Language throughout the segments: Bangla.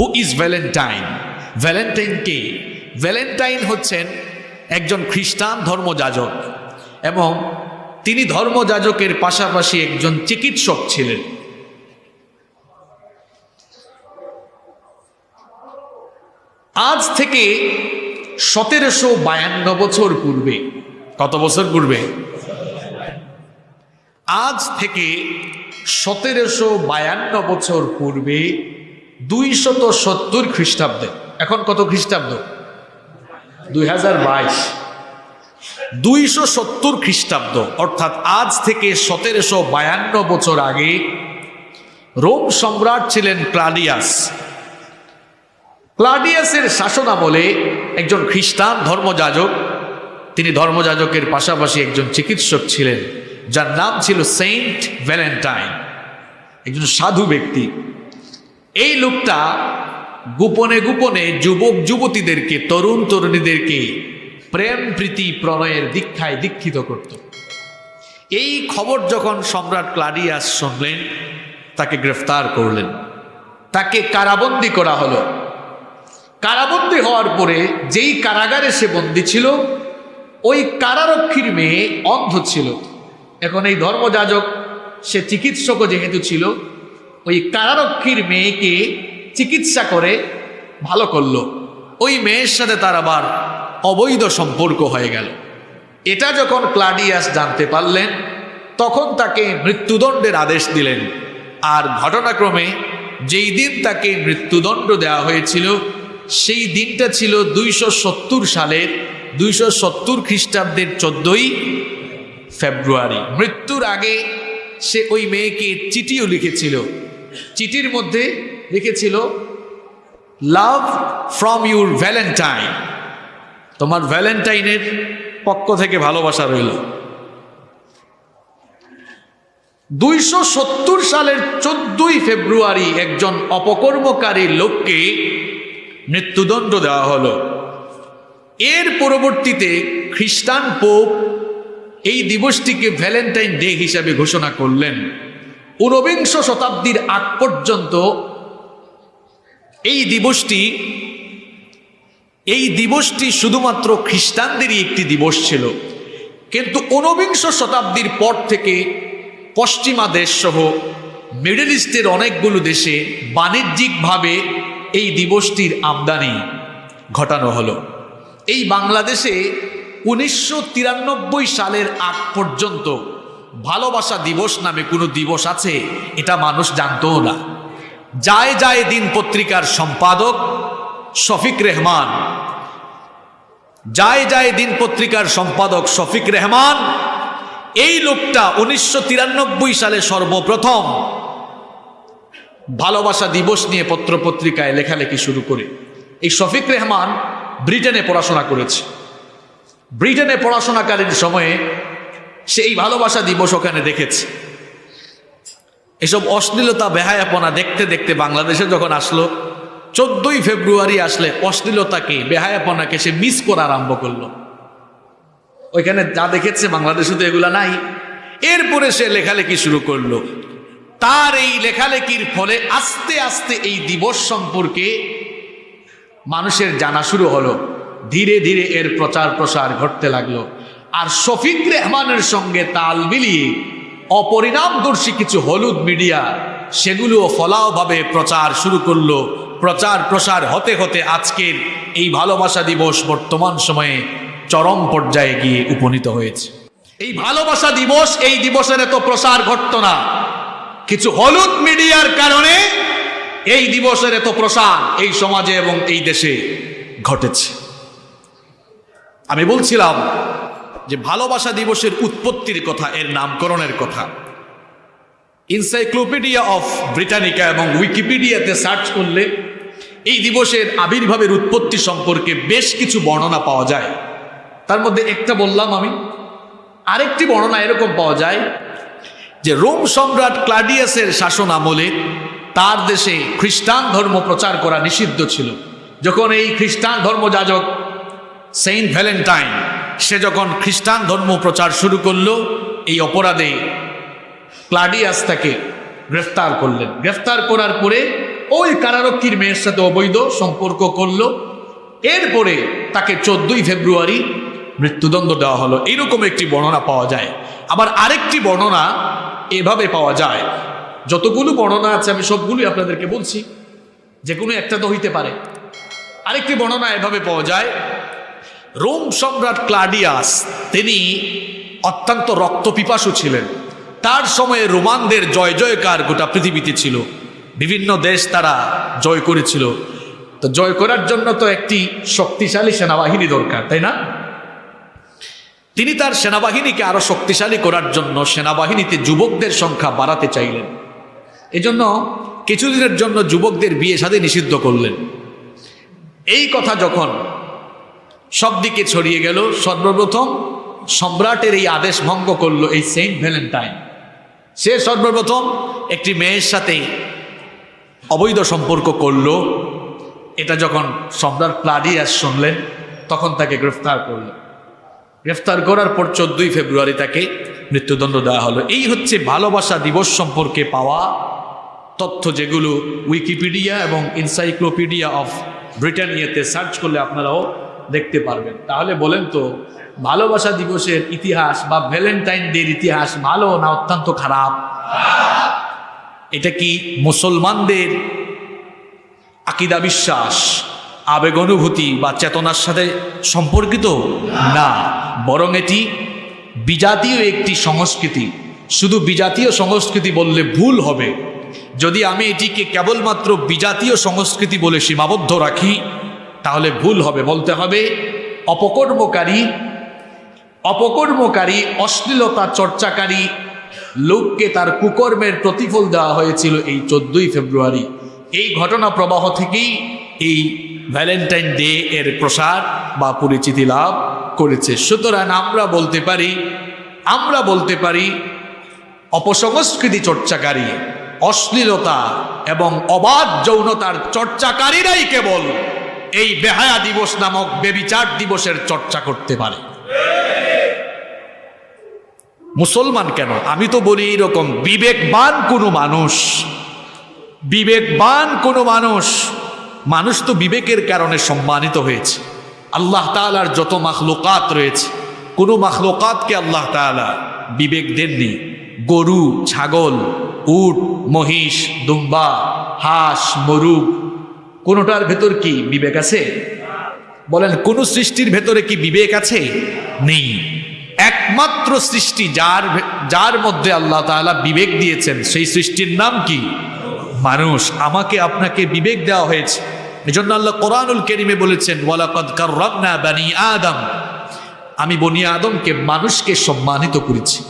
হু ইজ ভ্যালেন্টাইন ভ্যালেন্টাইন কে? ভ্যালেন্টাইন হচ্ছেন একজন খ্রিস্টান ধর্মযাজক এবং তিনি ধর্মযাজকের পাশাপাশি একজন চিকিৎসক ছিলেন। আজ থেকে সতেরোশো বায়ান্ন বছর পূর্বে, কত বছর পূর্বে? আজ থেকে সতেরোশো বায়ান্ন বছর পূর্বে দুইশত সত্তর খ্রিস্টাব্দে। এখন কত খ্রিস্টাব্দ? দুই হাজার বাইশ। দুইশো সত্তর খ্রিস্টাব্দ, অর্থাৎ আজ থেকে সতেরোশো বায়ান্ন বছর আগে রোম সম্রাট ছিলেন ক্লাডিয়াস। ক্লাডিয়াসের শাসনামলে একজন খ্রিস্টান ধর্মযাজক, তিনি ধর্মযাজকের পাশাপাশি একজন চিকিৎসক ছিলেন, যার নাম ছিল সেন্ট ভ্যালেন্টাইন। একজন সাধু ব্যক্তি। এই লোকটা গোপনে গোপনে যুবক যুবতীদেরকে, তরুণ তরুণীদেরকে প্রেম, প্রীতি, প্রণয়ের দীক্ষায় দীক্ষিত করত। এই খবর যখন সম্রাট ক্লাডিয়াস শুনলেন, তাকে গ্রেফতার করলেন। তাকে কারাবন্দি করা হলো। কারাবন্দি হওয়ার পরে যেই কারাগারে সে বন্দী ছিল, ওই কারারক্ষীর মেয়ে অন্ধ ছিল। এখন এই ধর্মযাজক, সে চিকিৎসকও যেহেতু ছিল ওই কারারক্ষীর মেয়েকে চিকিৎসা করে ভালো করল। ওই মেয়ের সাথে তার আবার অবৈধ সম্পর্ক হয়ে গেল। এটা যখন ক্লাডিয়াস জানতে পারলেন, তখন তাকে মৃত্যুদণ্ডের আদেশ দিলেন। আর ঘটনাক্রমে যেই দিন তাকে মৃত্যুদণ্ড দেওয়া হয়েছিল, সেই দিনটা ছিল দুইশো সত্তর সালের দুইশো সত্তর খ্রিস্টাব্দের চোদ্দই ফেব্রুয়ারি। মৃত্যুর আগে সে ওই মেয়েকে চিঠিও লিখেছিল। চিঠির মধ্যে লিখেছিল লাভ ফ্রম ইউর ভ্যালেন্টাইন তোমার ভ্যালেন্টাইনের পক্ষ থেকে ভালোবাসা রইল। দুইশো সত্তর সালের চোদ্দই ফেব্রুয়ারি একজন অপকর্মকারী লোককে মৃত্যুদণ্ড দেওয়া হলো। এর পরবর্তীতে খ্রিস্টান পোপ এই দিবসটিকে ভ্যালেন্টাইন ডে হিসাবে ঘোষণা করলেন। ঊনবিংশ শতাব্দীর আগ পর্যন্ত এই দিবসটি এই দিবসটি শুধুমাত্র খ্রিস্টানদেরই একটি দিবস ছিল। কিন্তু ঊনবিংশ শতাব্দীর পর থেকে পশ্চিমা দেশ সহ মিডল ইস্টের অনেকগুলো দেশে বাণিজ্যিকভাবে এই দিবসটির আমদানি ঘটানো হলো। এই বাংলাদেশে উনিশশো তিরানব্বই সালের আগ পর্যন্ত ভালোবাসা দিবস নামে কোনো দিবস আছে? এটা মানুষ জানতও না। যায় যায় দিন পত্রিকার সম্পাদক শফিক রেহমান। যায় যায় দিন পত্রিকার সম্পাদক শফিক রেহমান। এই লোকটা উনিশশো তিরানব্বই সালে সর্বপ্রথম ভালোবাসা দিবস নিয়ে পত্রপত্রিকায় লেখালেখি শুরু করে। এই শফিক রেহমান ব্রিটেনে পড়াশোনা করেছে। ব্রিটেনে পড়াশোনাকালীন সময়ে সে এই ভালোবাসা দিবস ওখানে দেখেছে। এসব অশ্লীলতা, বেহায়াপনা দেখতে দেখতে বাংলাদেশে যখন আসলো, চোদ্দই ফেব্রুয়ারি আসলে অশ্লীলতাকে, বেহায়াপনাকে সে মিস করা আরম্ভ করল। ওইখানে যা দেখেছে বাংলাদেশে তো এগুলা নাই। এরপরে সে লেখালেখি শুরু করল। তার এই লেখালেখির ফলে আস্তে আস্তে এই দিবস সম্পর্কে মানুষের জানা শুরু হলো। ধীরে ধীরে এর প্রচার প্রসার ঘটতে লাগল। আর শফিক রেহমানের সঙ্গে তাল মিলিয়ে অপরিণামদর্শী কিছু হলুদ মিডিয়া, সেগুলোও ফলাওভাবে প্রচার শুরু করল। প্রচার প্রসার হতে হতে আজকের এই ভালোবাসা দিবস বর্তমান সময়ে চরম পর্যায়ে গিয়ে উপনীত হয়েছে। এই ভালোবাসা দিবস, এই দিবসের এত প্রসার ঘটত না। কিছু হলুদ মিডিয়ার কারণে এই দিবসের এত প্রসার এই সমাজে এবং এই দেশে ঘটেছে। আমি বলছিলাম যে ভালোবাসা দিবসের উৎপত্তির কথা, এর নামকরণের কথা। ইনসাইক্লোপিডিয়া অফ ব্রিটানিকা এবং উইকিপিডিয়াতে সার্চ করলে এই দিবসের আবির্ভাবের উৎপত্তি সম্পর্কে বেশ কিছু বর্ণনা পাওয়া যায়। তার মধ্যে একটা বললাম আমি। আরেকটি বর্ণনা এরকম পাওয়া যায় যে রোম সম্রাট ক্লাডিয়াসের শাসন আমলে তার দেশে খ্রিস্টান ধর্ম প্রচার করা নিষিদ্ধ ছিল। যখন এই খ্রিস্টান ধর্মযাজক সেন্ট ভ্যালেন্টাইন সে যখন খ্রিস্টান ধর্ম প্রচার শুরু করল, এই অপরাধে ক্লাডিয়াস তাকে গ্রেফতার করলেন। গ্রেফতার করার পরে ওই কারারক্ষীর মেয়ের সাথে অবৈধ সম্পর্ক করল। এরপরে তাকে চোদ্দই ফেব্রুয়ারি মৃত্যুদণ্ড দেওয়া হলো। এরকম একটি বর্ণনা পাওয়া যায়। আবার আরেকটি বর্ণনা এভাবে পাওয়া যায়। যতগুলো বর্ণনা আছে, আমি সবগুলোই আপনাদেরকে বলছি। যে কোনো একটা তো হইতে পারে। আরেকটি বর্ণনা এভাবে পাওয়া যায় রোম সম্রাট ক্লাডিয়াস, তিনি অত্যন্ত রক্তপিপাসু ছিলেন। তার সময়ে রোমানদের জয় জয়কার গোটা পৃথিবীতে ছিল। বিভিন্ন দেশ তারা জয় করেছিল। তো জয় করার জন্য তো একটি শক্তিশালী সেনাবাহিনী দরকার, তাই না? তিনি তার সেনাবাহিনীকে আরও শক্তিশালী করার জন্য সেনাবাহিনীতে যুবকদের সংখ্যা বাড়াতে চাইলেন। এজন্য কিছুদিনের জন্য যুবকদের বিয়ে সাথে নিষিদ্ধ করলেন। এই কথা যখন সব দিকে ছড়িয়ে গেল। সর্বপ্রথম সম্রাটের এই আদেশ ভঙ্গ করল এই সেন্ট ভ্যালেন্টাইন। সে সর্বপ্রথম একটি মেয়ের সাথে অবৈধ সম্পর্ক করল। এটা যখন সম্রাট প্লাডিয়াস শুনলেন, তখন তাকে গ্রেফতার করল। গ্রেফতার করার পর চোদ্দই ফেব্রুয়ারি তাকে মৃত্যুদণ্ড দেওয়া হলো। এই হচ্ছে ভালোবাসা দিবস সম্পর্কে পাওয়া তথ্য যেগুলো উইকিপিডিয়া এবং ইনসাইক্লোপিডিয়া অফ ব্রিটানিয়াতে সার্চ করলে আপনারাও দেখতে পারবেন। তাহলে বলেন তো, ভালোবাসা দিবসের ইতিহাস বা ভ্যালেন্টাইন ডের ইতিহাস ভালো না অত্যন্ত খারাপ? এটা কি মুসলমানদের আকিদা বিশ্বাস, আবেগ অনুভূতি বা চেতনার সাথে সম্পর্কিত? না, বরং এটি বিজাতীয় একটি সংস্কৃতি। শুধু বিজাতীয় সংস্কৃতি বললে ভুল হবে। যদি আমি এটিকে কেবলমাত্র বিজাতীয় সংস্কৃতি বলে সীমাবদ্ধ রাখি তাহলে ভুল হবে বলতে হবে অপকর্মকারী অপকর্মকারী অশ্লীলতা চর্চাকারী লোককে তার কুকর্মের প্রতিফল দেওয়া হয়েছিল এই চোদ্দই ফেব্রুয়ারি। এই ঘটনা প্রবাহ থেকেই এই ভ্যালেন্টাইন ডে এর প্রসার বা পরিচিতি লাভ করেছে। সুতরাং আমরা বলতে পারি, আমরা বলতে পারি অপসংস্কৃতি চর্চাকারী, অশ্লীলতা এবং অবাধ যৌনতার চর্চাকারীরাই কেবল এই বেহায়া দিবস নামক বেবিচার দিবসের চর্চা করতে পারে। মুসলমান কেন? আমি তো বলি এরকম, বিবেকবান কোনো মানুষ, বিবেকবান কোনো মানুষ মানুষ তো বিবেকের কারণে সম্মানিত হয়েছে। আল্লাহ তালার যত মাখলুকাত রয়েছে, কোনো মাখলুকাতকে আল্লাহ তালা বিবেক দেননি। গরু, ছাগল, উট, মহিষ, দুম্বা, হাঁস মরুগ কোনোটার ভেতর কি বিবেক আছে? বলেন, কোন সৃষ্টির ভেতরে কি বিবেক আছে? নেই। একমাত্র সৃষ্টি যার যার মধ্যে আল্লাহ তাআলা বিবেক দিয়েছেন, সেই সৃষ্টির নাম কি? মানুষ। আমাকে আপনাকে বিবেক দেওয়া হয়েছে। এজন্য আল্লাহ কোরআনুল কেরিমে বলেছেন, ওয়ালাকাদ কাররামনা বানি আদম। আমি বনি আদমকে মানুষকে সম্মানিত করেছি।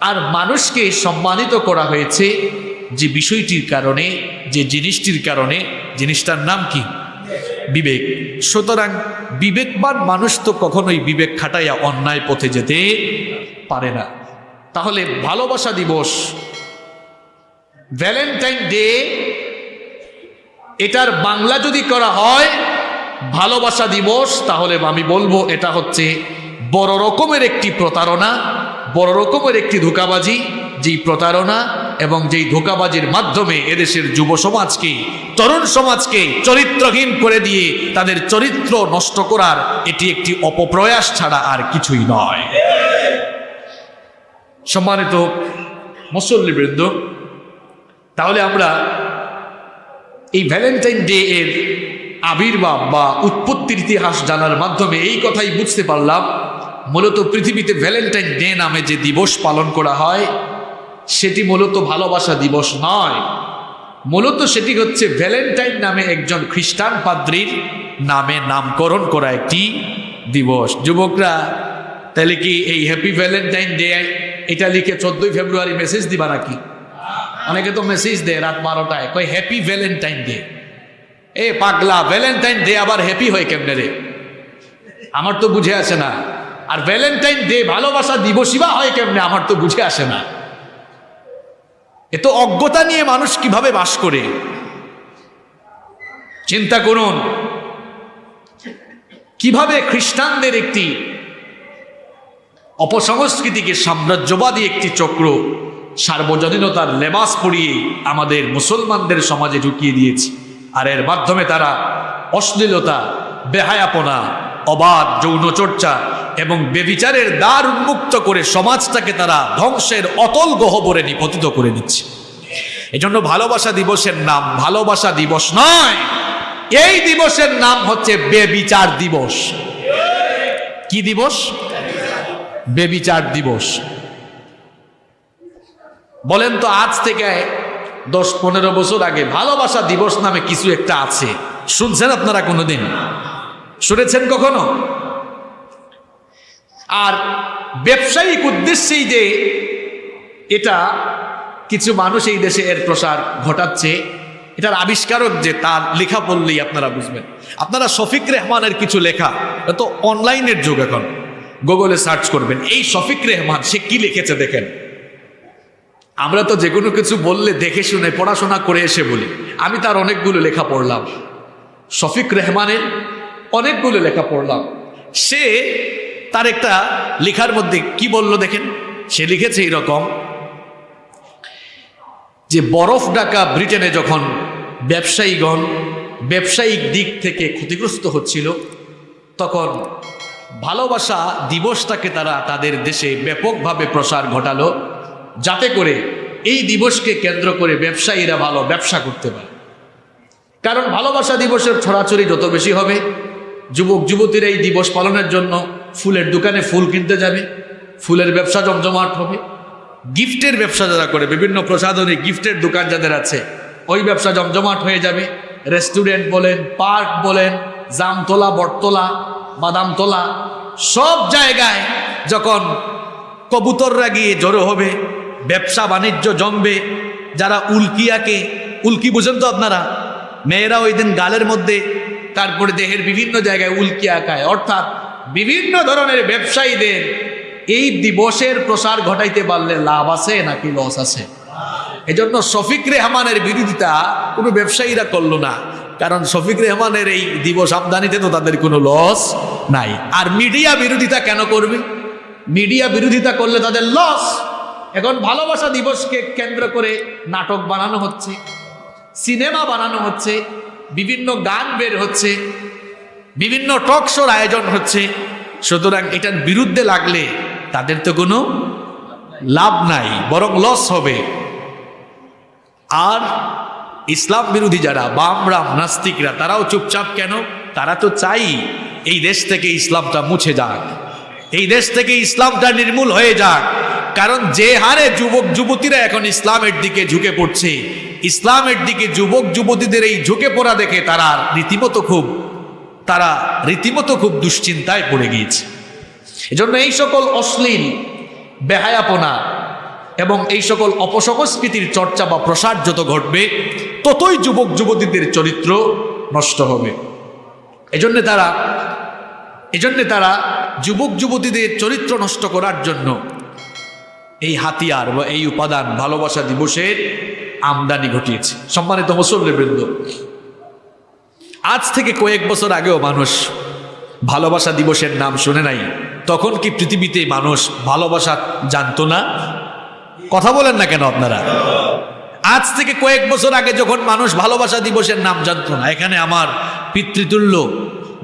আর মানুষকে সম্মানিত করা হয়েছে যে বিষয়টির কারণে, যে জিনিসটির কারণে জিনিসটার নাম কি? বিবেক। সুতরাং বিবেকবান মানুষ তো কখনোই বিবেক খাটাইয়া অন্যায় পথে যেতে পারে না। তাহলে ভালোবাসা দিবস, ভ্যালেন্টাইন ডে, এটার বাংলা যদি করা হয়, ভালোবাসা দিবস, তাহলে আমি বলব এটা হচ্ছে বড় রকমের একটি প্রতারণা, বড় রকমের একটি ধোকাবাজি, যেই প্রতারণা এবং যেই ধোকাবাজির মাধ্যমে এদেশের যুব সমাজকে, তরুণ সমাজকে চরিত্রহীন করে দিয়ে তাদের চরিত্র নষ্ট করার এটি একটি অপপ্রয়াস ছাড়া আর কিছুই নয়। সম্মানিত মুসল্লিবৃন্দ, তাহলে আমরা এই ভ্যালেন্টাইন ডে এর আবির্ভাব বা উৎপত্তির ইতিহাস জানার মাধ্যমে এই কথাই বুঝতে পারলাম। মূলত পৃথিবীতে ভ্যালেন্টাইন ডে নামে যে দিবস পালন করা হয় সেটি মূলত ভালোবাসা দিবস নয়। মূলত সেটি হচ্ছে ভ্যালেন্টাইন নামে একজন খ্রিস্টান পাদ্রীর নামে নামকরণ করা একটি দিবস। যুবকরা, তাহলে কি এই হ্যাপি ভ্যালেন্টাইন ডে এটা লিখে চোদ্দই ফেব্রুয়ারি মেসেজ দিবা নাকি? অনেকে তো মেসেজ দেয় রাত বারোটায় কই হ্যাপি ভ্যালেন্টাইন ডে এ পাগলা ভ্যালেন্টাইন ডে আবার হ্যাপি হয় কেমনে রে? আমার তো বুঝে আসে না। আর ভ্যালেন্টাইন ডে ভালোবাসা দিবসই বা হয় কেমনে? আমার তো বুঝে আসে না। এ তো অজ্ঞতা নিয়ে মানুষ কীভাবে বাস করে? চিন্তা করুন। কীভাবে খ্রিস্টানদের একটি অপসংস্কৃতিকে সাম্রাজ্যবাদী একটি চক্র সার্বজনীনতার লেবাস পরিয়ে আমাদের মুসলমানদের সমাজে ঢুকিয়ে দিয়েছে, আর এর মাধ্যমে তারা অশ্লীলতা, বেহায়াপনা, অবাধ যৌনচর্চা এবং বেবিচারের দ্বার উন্মুক্ত করে সমাজটাকে তারা ধ্বংসের অতল গহবরে নিপতিত করে দিচ্ছে। এজন্য ভালোবাসা দিবসের নাম ভালোবাসা দিবস নয়। এই দিবসের নাম হচ্ছে বেবিচার দিবস। কি দিবস? বেবিচার দিবস। বলেন তো আজ থেকে দশ পনেরো বছর আগে ভালোবাসা দিবস নামে কিছু একটা আছে। শুনছেন আপনারা কোনোদিন? শুনেছেন কখনো? আর ব্যবসায়িক উদ্দেশ্যেই যে এটা কিছু মানুষ এই দেশে এর প্রসার ঘটাচ্ছে, এটার আবিষ্কারক যে তার লেখা পড়লেই আপনারা বুঝবেন। আপনারা শফিক রেহমানের কিছু লেখা তো অনলাইনের যুগ এখন। গুগলে সার্চ করবেন, এই শফিক রেহমান, সে কি লিখেছে দেখেন। আমরা তো যে কোনো কিছু বললে দেখে শুনে, পড়াশোনা করে এসে বলি। আমি তার অনেকগুলো লেখা পড়লাম। শফিক রেহমানের অনেকগুলো লেখা পড়লাম। সে তার একটা লেখার মধ্যে কি বলল দেখেন? সে লিখেছে এরকম যে বরফ ডাকা ব্রিটেনে যখন ব্যবসায়ীগণ ব্যবসায়িক দিক থেকে ক্ষতিগ্রস্ত হচ্ছিল, তখন ভালোবাসা দিবসটাকে তারা তাদের দেশে ব্যাপকভাবে প্রসার ঘটালো, যাতে করে এই দিবসকে কেন্দ্র করে ব্যবসায়ীরা ভালো ব্যবসা করতে পারে। কারণ ভালোবাসা দিবসের ছড়াছড়ি যত বেশি হবে যুবক যুবতীরা এই দিবস পালনের জন্য ফুলের দোকানে ফুল কিনতে যাবে, ফুলের ব্যবসা জমজমাট হবে। গিফটের ব্যবসা যারা করে, বিভিন্ন প্রসাধনী গিফটের দোকান যাদের আছে, ওই ব্যবসা জমজমাট হয়ে যাবে। রেস্টুরেন্ট বলেন, পার্ক বলেন, জামতলা, বটতলা, বাদামতলা, সব জায়গায় যখন কবুতররা গিয়ে জড়ো হবে, ব্যবসা বাণিজ্য জমবে, যারা উল্কিয়াকে উল্কি বুঝেন তো আপনারা? মেয়েরা ওই দিন গালের মধ্যে, তারপরে দেহের বিভিন্ন জায়গায় উল্কি আঁকায়। অর্থাৎ বিভিন্ন ধরনের ব্যবসায়ীদের এই দিবসের প্রসার ঘটাইতে পারলে লাভ আছে নাকি লস আছে? এজন্য শফিক রেহমানের বিরোধিতা কোনো ব্যবসায়ীরা করল না। কারণ শফিক রেহমানের এই দিবস আমদানিতে তো তাদের কোনো লস নাই। আর মিডিয়া বিরোধিতা কেন করবে? মিডিয়া বিরোধিতা করলে তাদের লস এখন ভালোবাসা দিবসকে কেন্দ্র করে নাটক বানানো হচ্ছে, সিনেমা বানানো হচ্ছে, বিভিন্ন গান বের হচ্ছে বিভিন্ন টক শোর আয়োজন হচ্ছে। সুতরাং এটার বিরুদ্ধে লাগলে তাদের তো কোনো লাভ নাই, বরং লস হবে। আর ইসলাম বিরোধী যারা, বাম, রাম, নাস্তিকরা, তারাও চুপচাপ কেন? তারা তো চাই এই দেশ থেকে ইসলামটা মুছে যাক। এই দেশ থেকে ইসলামটা নির্মূল হয়ে যাক। কারণ যে হারে যুবক, যুবতীরা এখন ইসলামের দিকে ঝুঁকে পড়ছে, ইসলামের দিকে যুবক, যুবতীদের এই ঝুঁকে পড়া দেখে তারা রীতিমতো খুব তারা রীতিমতো খুব দুশ্চিন্তায় পড়ে গিয়েছে। এজন্য এই সকল অশ্লীল বেহায়াপনা এবং এই সকল অপসংস্কৃতির চর্চা বা প্রসার যত ঘটবে, ততই যুবক যুবতীদের চরিত্র নষ্ট হবে। এজন্যে তারা এজন্যে তারা যুবক যুবতীদের চরিত্র নষ্ট করার জন্য এই হাতিয়ার বা এই উপাদান ভালোবাসা দিবসের আমদানি ঘটিয়েছে। সম্মানিত মুসল্লিবৃন্দ আজ থেকে কয়েক বছর আগেও মানুষ ভালোবাসা দিবসের নাম শুনে নাই। তখন কি পৃথিবীতে মানুষ ভালোবাসা জানতো না? কথা বলেন না কেন আপনারা? আজ থেকে কয়েক বছর আগে যখন মানুষ ভালোবাসা দিবসের নাম জানতো না, এখানে আমার পিতৃতুল্য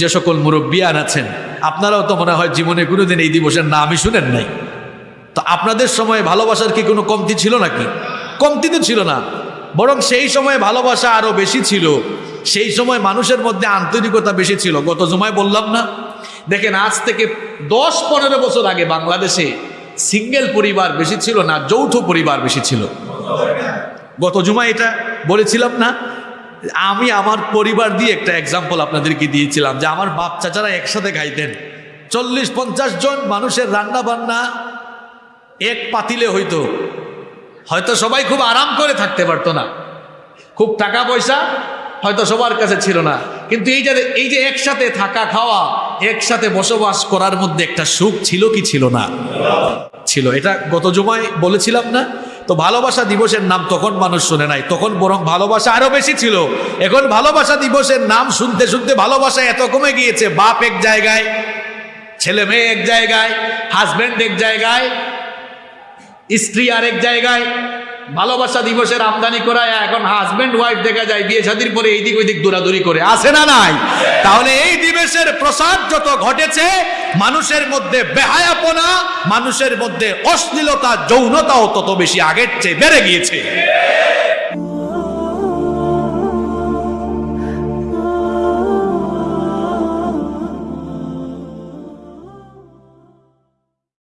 যে সকল মুরব্বিয়ান আছেন, আপনারাও তো মনে হয় জীবনে কোনোদিন এই দিবসের নামই শুনেন নাই। তো আপনাদের সময় ভালোবাসার কি কোনো কমতি ছিল নাকি? কমতি তো ছিল না। বরং সেই সময় ভালোবাসা আরও বেশি ছিল। সেই সময় মানুষের মধ্যে আন্তরিকতা বেশি ছিল। গত জমায় বললাম না। দেখেন, আজ থেকে দশ পনেরো বছর আগে বাংলাদেশে সিঙ্গেল পরিবার বেশি ছিল না, যৌথ পরিবার বেশি ছিল। গত জুমায় এটা বলেছিলাম না। আমি আমার পরিবার দিয়ে একটা এক্সাম্পল আপনাদেরকে দিয়েছিলাম যে আমার বাপ চাচারা একসাথে খাইতেন চল্লিশ পঞ্চাশ জন মানুষের রান্না বান্না এক পাতিলে হইতো। হয়তো সবাই খুব আরাম করে থাকতে পারতো না। খুব টাকা পয়সা হয়তো সবার কাছে ছিল না। কিন্তু এই যে এই যে একসাথে থাকা খাওয়া, একসাথে বসবাস করার মধ্যে একটা সুখ ছিল কি ছিল না? ছিল। এটা গত জমায় বলেছিলাম না? তো ভালোবাসা দিবসের নাম তখন মানুষ শুনে নাই। তখন বরং ভালোবাসা আরও বেশি ছিল। এখন ভালোবাসা দিবসের নাম শুনতে শুনতে ভালোবাসা এত কমে গিয়েছে। বাপ এক জায়গায়, ছেলে মেয়ে এক জায়গায় হাজব্যান্ড এক জায়গায়, স্ত্রী আরেক জায়গায় ভালোবাসা দিবসের আমদানি করায় এখন হাজবেন্ড ওয়াইফ দেখা যায় বিয়ে শাদির পরে এইদিক ওইদিক দৌড়াদৌড়ি করে। আসে না নাই? তাহলে এই দিবসের প্রসাদ যত ঘটেছে, মানুষের মধ্যে বেহায়াপনা, মানুষের মধ্যে অশ্লীলতা, যৌনতাও তত বেশি আগের চেয়ে বেড়ে গিয়েছে।